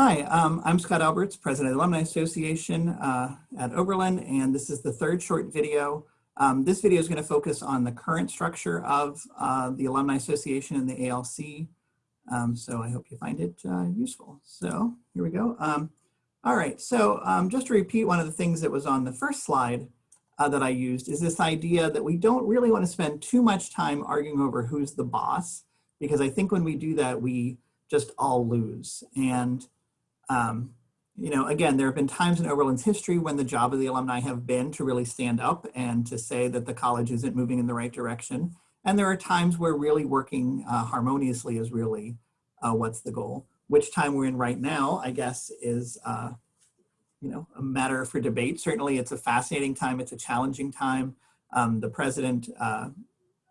Hi, um, I'm Scott Alberts, President of the Alumni Association uh, at Oberlin, and this is the third short video. Um, this video is going to focus on the current structure of uh, the Alumni Association and the ALC. Um, so I hope you find it uh, useful. So here we go. Um, all right, so um, just to repeat one of the things that was on the first slide uh, that I used is this idea that we don't really want to spend too much time arguing over who's the boss, because I think when we do that, we just all lose. And um, you know, again, there have been times in Oberlin's history when the job of the alumni have been to really stand up and to say that the college isn't moving in the right direction. And there are times where really working uh, harmoniously is really uh, what's the goal. Which time we're in right now, I guess, is uh, you know a matter for debate. Certainly, it's a fascinating time. It's a challenging time. Um, the president, uh,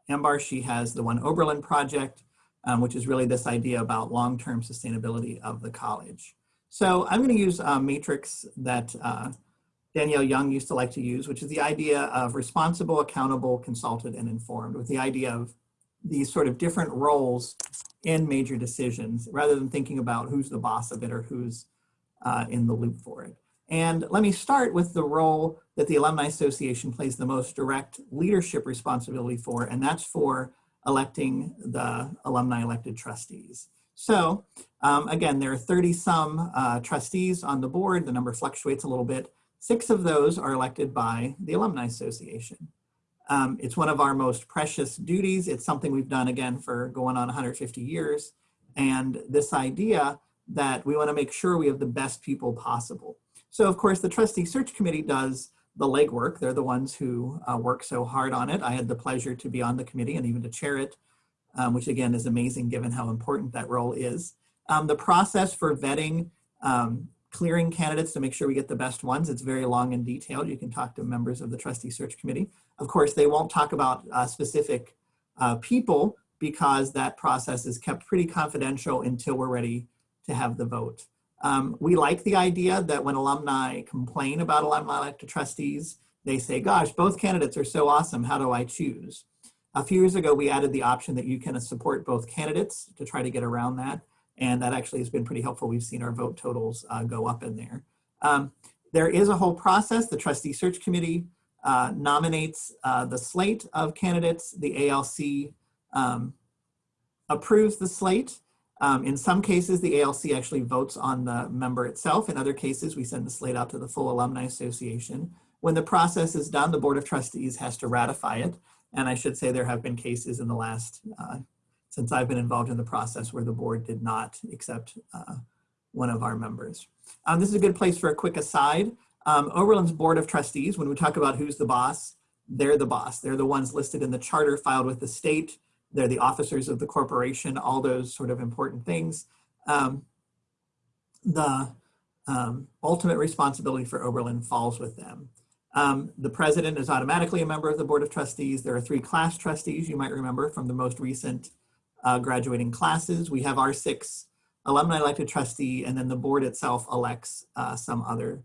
Ambar, she has the One Oberlin project, um, which is really this idea about long-term sustainability of the college. So I'm going to use a matrix that uh, Danielle Young used to like to use, which is the idea of responsible, accountable, consulted, and informed, with the idea of these sort of different roles in major decisions, rather than thinking about who's the boss of it or who's uh, in the loop for it. And let me start with the role that the Alumni Association plays the most direct leadership responsibility for, and that's for electing the alumni elected trustees. So um, again, there are 30 some uh, trustees on the board. The number fluctuates a little bit. Six of those are elected by the Alumni Association. Um, it's one of our most precious duties. It's something we've done again for going on 150 years. And this idea that we wanna make sure we have the best people possible. So of course the trustee search committee does the legwork. They're the ones who uh, work so hard on it. I had the pleasure to be on the committee and even to chair it, um, which again is amazing given how important that role is. Um, the process for vetting, um, clearing candidates to make sure we get the best ones, it's very long and detailed. You can talk to members of the trustee search committee. Of course, they won't talk about uh, specific uh, people because that process is kept pretty confidential until we're ready to have the vote. Um, we like the idea that when alumni complain about alumni elected trustees, they say, gosh, both candidates are so awesome, how do I choose? A few years ago, we added the option that you can support both candidates to try to get around that. And that actually has been pretty helpful. We've seen our vote totals uh, go up in there. Um, there is a whole process. The trustee search committee uh, nominates uh, the slate of candidates. The ALC um, approves the slate. Um, in some cases, the ALC actually votes on the member itself. In other cases, we send the slate out to the full alumni association. When the process is done, the board of trustees has to ratify it. And I should say there have been cases in the last uh, since I've been involved in the process where the board did not accept uh, one of our members. Um, this is a good place for a quick aside. Um, Oberlin's Board of Trustees, when we talk about who's the boss, they're the boss. They're the ones listed in the charter filed with the state. They're the officers of the corporation, all those sort of important things. Um, the um, ultimate responsibility for Oberlin falls with them. Um, the president is automatically a member of the Board of Trustees. There are three class trustees, you might remember from the most recent uh, graduating classes. We have our six alumni elected trustee, and then the board itself elects uh, some other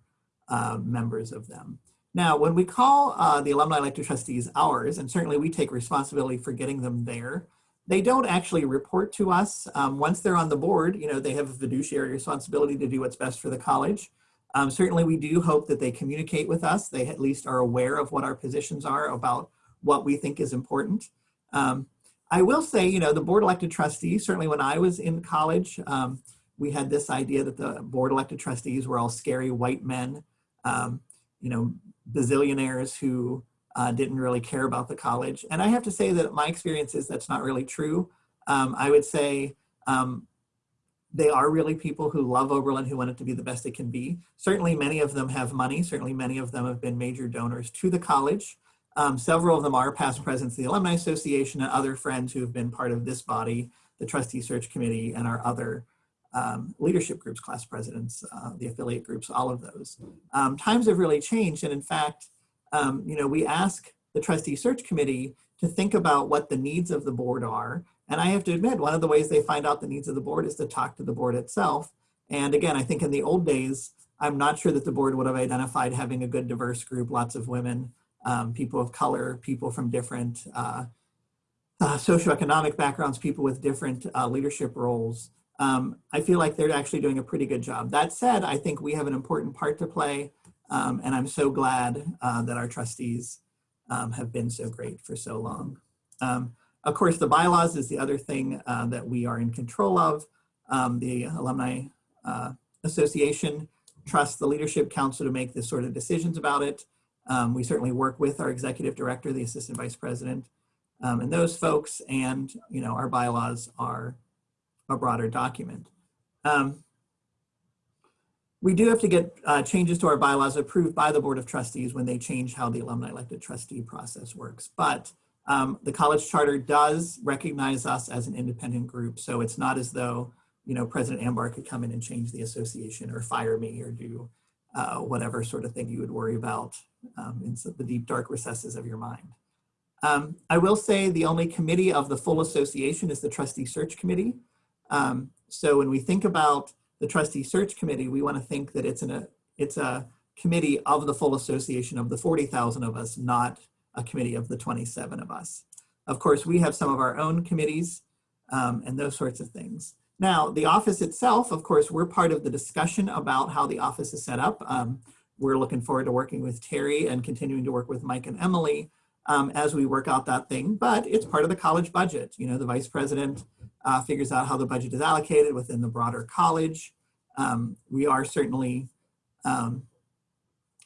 uh, members of them. Now, when we call uh, the alumni elected trustees ours, and certainly we take responsibility for getting them there, they don't actually report to us. Um, once they're on the board, you know, they have a fiduciary responsibility to do what's best for the college. Um, certainly we do hope that they communicate with us. They at least are aware of what our positions are about what we think is important. Um, I will say, you know, the board elected trustees, certainly when I was in college, um, we had this idea that the board elected trustees were all scary white men, um, you know, bazillionaires who uh, didn't really care about the college. And I have to say that my experience is that's not really true. Um, I would say um, they are really people who love Oberlin, who want it to be the best it can be. Certainly many of them have money. Certainly many of them have been major donors to the college. Um, several of them are past presidents of the Alumni Association and other friends who have been part of this body, the Trustee Search Committee, and our other um, leadership groups, class presidents, uh, the affiliate groups, all of those. Um, times have really changed, and in fact, um, you know, we ask the Trustee Search Committee to think about what the needs of the board are, and I have to admit, one of the ways they find out the needs of the board is to talk to the board itself. And again, I think in the old days, I'm not sure that the board would have identified having a good diverse group, lots of women, um, people of color, people from different uh, uh, socioeconomic backgrounds, people with different uh, leadership roles um, I feel like they're actually doing a pretty good job. That said, I think we have an important part to play, um, and I'm so glad uh, that our trustees um, have been so great for so long. Of course, the bylaws is the other thing uh, that we are in control of. Um, the Alumni uh, Association trusts the Leadership Council to make this sort of decisions about it. Um, we certainly work with our executive director, the assistant vice president, um, and those folks, and you know, our bylaws are a broader document. Um, we do have to get uh, changes to our bylaws approved by the Board of Trustees when they change how the alumni elected trustee process works. But um, the college charter does recognize us as an independent group. So it's not as though, you know, President Ambar could come in and change the association or fire me or do uh, whatever sort of thing you would worry about um, in the deep dark recesses of your mind. Um, I will say the only committee of the full association is the trustee search committee. Um, so when we think about the trustee search committee, we want to think that it's, a it's a committee of the full association of the 40,000 of us, not a committee of the 27 of us. Of course, we have some of our own committees um, and those sorts of things. Now, the office itself, of course, we're part of the discussion about how the office is set up. Um, we're looking forward to working with Terry and continuing to work with Mike and Emily um, as we work out that thing, but it's part of the college budget. You know, the vice president uh, figures out how the budget is allocated within the broader college. Um, we are certainly, um,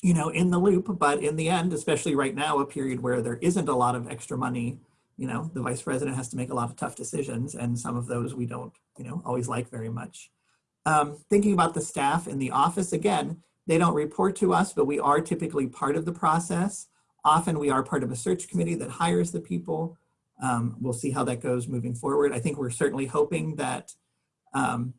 you know, in the loop, but in the end, especially right now, a period where there isn't a lot of extra money, you know, the vice president has to make a lot of tough decisions and some of those we don't, you know, always like very much. Um, thinking about the staff in the office, again, they don't report to us, but we are typically part of the process. Often we are part of a search committee that hires the people. Um, we'll see how that goes moving forward. I think we're certainly hoping that um,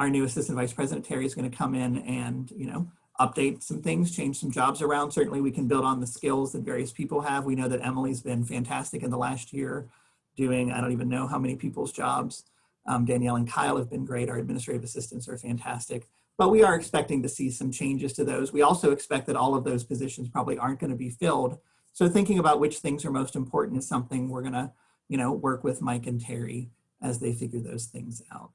our new assistant vice president Terry is going to come in and you know update some things, change some jobs around. Certainly we can build on the skills that various people have. We know that Emily's been fantastic in the last year doing, I don't even know how many people's jobs. Um, Danielle and Kyle have been great. Our administrative assistants are fantastic. But we are expecting to see some changes to those. We also expect that all of those positions probably aren't going to be filled so thinking about which things are most important is something we're gonna, you know, work with Mike and Terry as they figure those things out.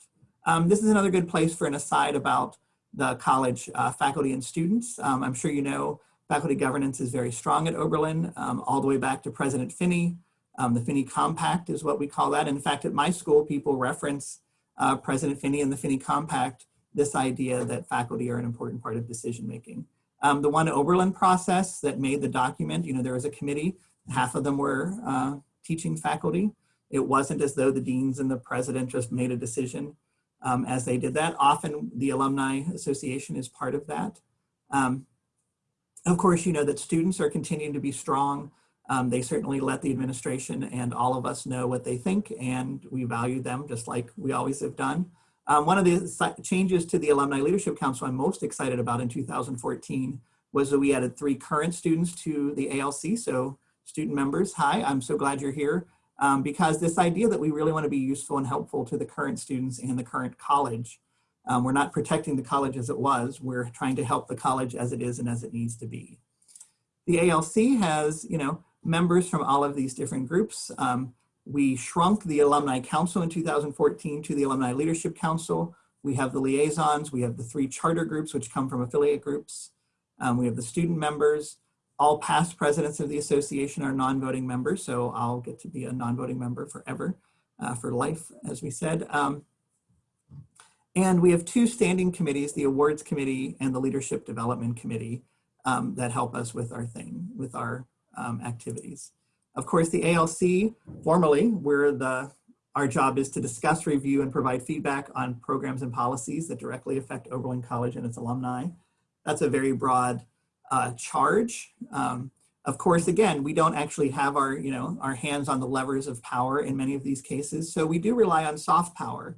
Um, this is another good place for an aside about the college uh, faculty and students. Um, I'm sure you know faculty governance is very strong at Oberlin, um, all the way back to President Finney. Um, the Finney Compact is what we call that. In fact, at my school, people reference uh, President Finney and the Finney Compact, this idea that faculty are an important part of decision making. Um, the one Oberlin process that made the document, you know, there was a committee, half of them were uh, teaching faculty. It wasn't as though the deans and the president just made a decision um, as they did that. Often the Alumni Association is part of that. Um, of course, you know that students are continuing to be strong. Um, they certainly let the administration and all of us know what they think and we value them just like we always have done. Um, one of the changes to the Alumni Leadership Council I'm most excited about in 2014 was that we added three current students to the ALC. So student members, hi, I'm so glad you're here. Um, because this idea that we really want to be useful and helpful to the current students and the current college. Um, we're not protecting the college as it was, we're trying to help the college as it is and as it needs to be. The ALC has, you know, members from all of these different groups. Um, we shrunk the Alumni Council in 2014 to the Alumni Leadership Council. We have the liaisons, we have the three charter groups which come from affiliate groups. Um, we have the student members. All past presidents of the association are non-voting members, so I'll get to be a non-voting member forever, uh, for life, as we said. Um, and we have two standing committees, the awards committee and the leadership development committee um, that help us with our thing, with our um, activities. Of course, the ALC, formally, where the our job is to discuss, review, and provide feedback on programs and policies that directly affect Oberlin College and its alumni. That's a very broad uh, charge. Um, of course, again, we don't actually have our, you know, our hands on the levers of power in many of these cases, so we do rely on soft power.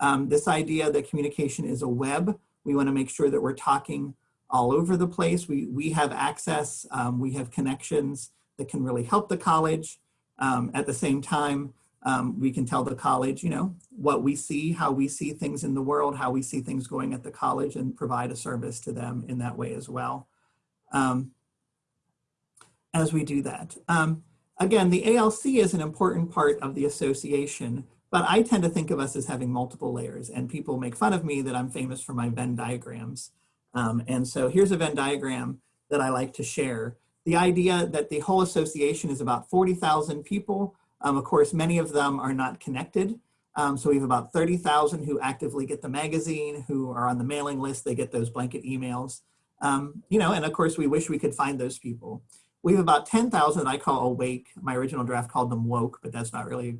Um, this idea that communication is a web, we want to make sure that we're talking all over the place. We, we have access, um, we have connections, that can really help the college. Um, at the same time, um, we can tell the college, you know, what we see, how we see things in the world, how we see things going at the college and provide a service to them in that way as well. Um, as we do that. Um, again, the ALC is an important part of the association, But I tend to think of us as having multiple layers and people make fun of me that I'm famous for my Venn diagrams. Um, and so here's a Venn diagram that I like to share. The idea that the whole association is about 40,000 people. Um, of course, many of them are not connected. Um, so we have about 30,000 who actively get the magazine, who are on the mailing list, they get those blanket emails. Um, you know, and of course we wish we could find those people. We have about 10,000 I call awake. My original draft called them woke, but that's not really,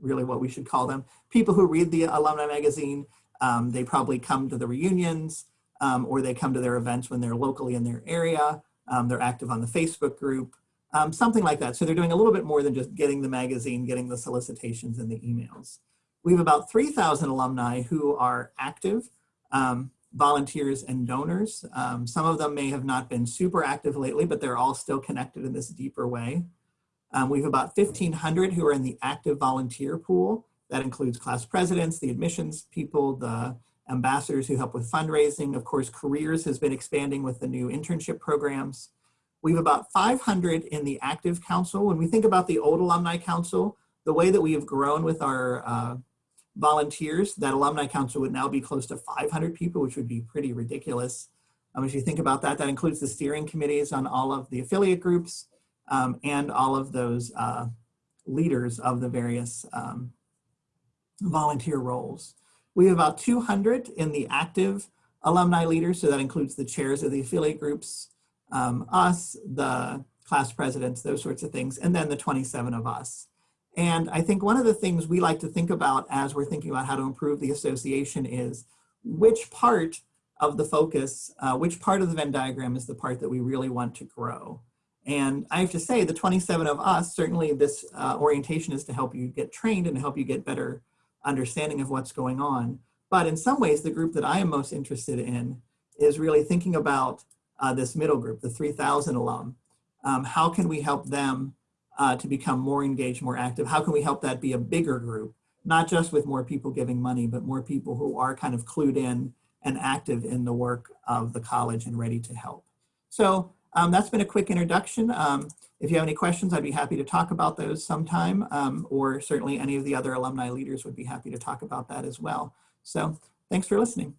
really what we should call them. People who read the alumni magazine, um, they probably come to the reunions um, or they come to their events when they're locally in their area. Um, they're active on the Facebook group, um, something like that. So they're doing a little bit more than just getting the magazine, getting the solicitations and the emails. We have about 3,000 alumni who are active, um, volunteers and donors. Um, some of them may have not been super active lately, but they're all still connected in this deeper way. Um, we have about 1,500 who are in the active volunteer pool. That includes class presidents, the admissions people, the ambassadors who help with fundraising. Of course, careers has been expanding with the new internship programs. We have about 500 in the active council. When we think about the old alumni council, the way that we have grown with our uh, volunteers, that alumni council would now be close to 500 people, which would be pretty ridiculous. Um, as you think about that, that includes the steering committees on all of the affiliate groups um, and all of those uh, leaders of the various um, volunteer roles. We have about 200 in the active alumni leaders, so that includes the chairs of the affiliate groups, um, us, the class presidents, those sorts of things, and then the 27 of us. And I think one of the things we like to think about as we're thinking about how to improve the association is which part of the focus, uh, which part of the Venn diagram is the part that we really want to grow. And I have to say the 27 of us, certainly this uh, orientation is to help you get trained and help you get better understanding of what's going on. But in some ways, the group that I am most interested in is really thinking about uh, this middle group, the 3000 alum. Um, how can we help them uh, to become more engaged, more active? How can we help that be a bigger group? Not just with more people giving money, but more people who are kind of clued in and active in the work of the college and ready to help. So um, that's been a quick introduction. Um, if you have any questions, I'd be happy to talk about those sometime, um, or certainly any of the other alumni leaders would be happy to talk about that as well. So thanks for listening.